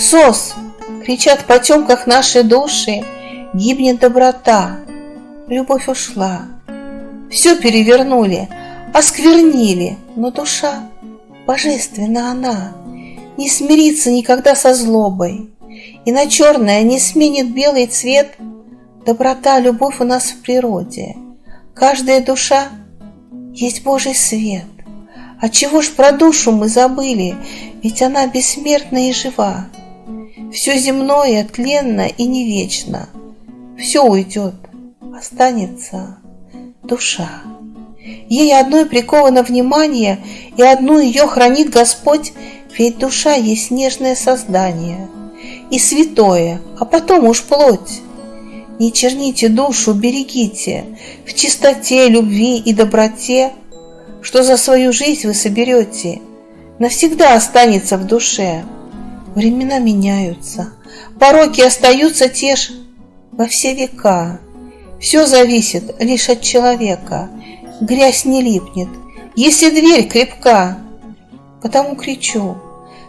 Сос! Кричат в потемках наши души, Гибнет доброта, любовь ушла. Все перевернули, осквернили, Но душа, божественна она, Не смирится никогда со злобой, И на черное не сменит белый цвет Доброта, любовь у нас в природе. Каждая душа есть Божий свет. А чего ж про душу мы забыли, Ведь она бессмертна и жива. Все земное тленно и не вечно, Все уйдет, останется душа. Ей одной приковано внимание, И одну ее хранит Господь, Ведь душа есть нежное создание И святое, а потом уж плоть. Не черните душу, берегите В чистоте, любви и доброте, Что за свою жизнь вы соберете, Навсегда останется в душе. Времена меняются, пороки остаются те же во все века. Все зависит лишь от человека, грязь не липнет, если дверь крепка. Потому кричу,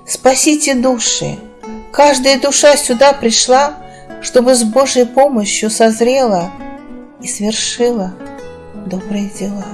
спасите души, каждая душа сюда пришла, чтобы с Божьей помощью созрела и свершила добрые дела.